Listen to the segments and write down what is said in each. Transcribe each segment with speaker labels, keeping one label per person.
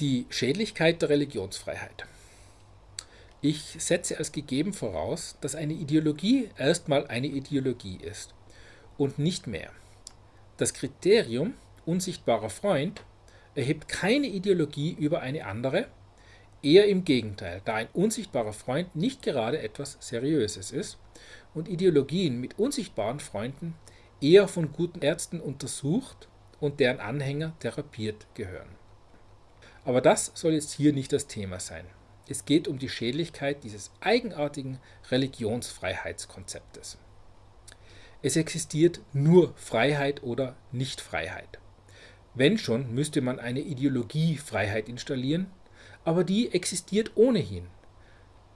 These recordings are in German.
Speaker 1: Die Schädlichkeit der Religionsfreiheit. Ich setze als gegeben voraus, dass eine Ideologie erstmal eine Ideologie ist und nicht mehr. Das Kriterium unsichtbarer Freund erhebt keine Ideologie über eine andere, eher im Gegenteil, da ein unsichtbarer Freund nicht gerade etwas Seriöses ist und Ideologien mit unsichtbaren Freunden eher von guten Ärzten untersucht und deren Anhänger therapiert gehören. Aber das soll jetzt hier nicht das Thema sein. Es geht um die Schädlichkeit dieses eigenartigen Religionsfreiheitskonzeptes. Es existiert nur Freiheit oder Nichtfreiheit. Wenn schon, müsste man eine Ideologiefreiheit installieren, aber die existiert ohnehin.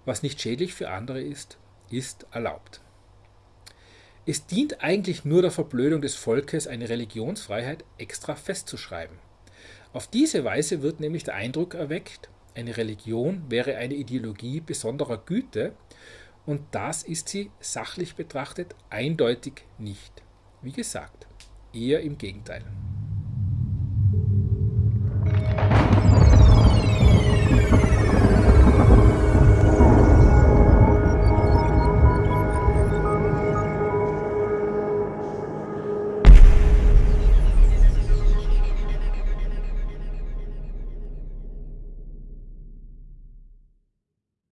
Speaker 1: Was nicht schädlich für andere ist, ist erlaubt. Es dient eigentlich nur der Verblödung des Volkes, eine Religionsfreiheit extra festzuschreiben. Auf diese Weise wird nämlich der Eindruck erweckt, eine Religion wäre eine Ideologie besonderer Güte und das ist sie sachlich betrachtet eindeutig nicht. Wie gesagt, eher im Gegenteil.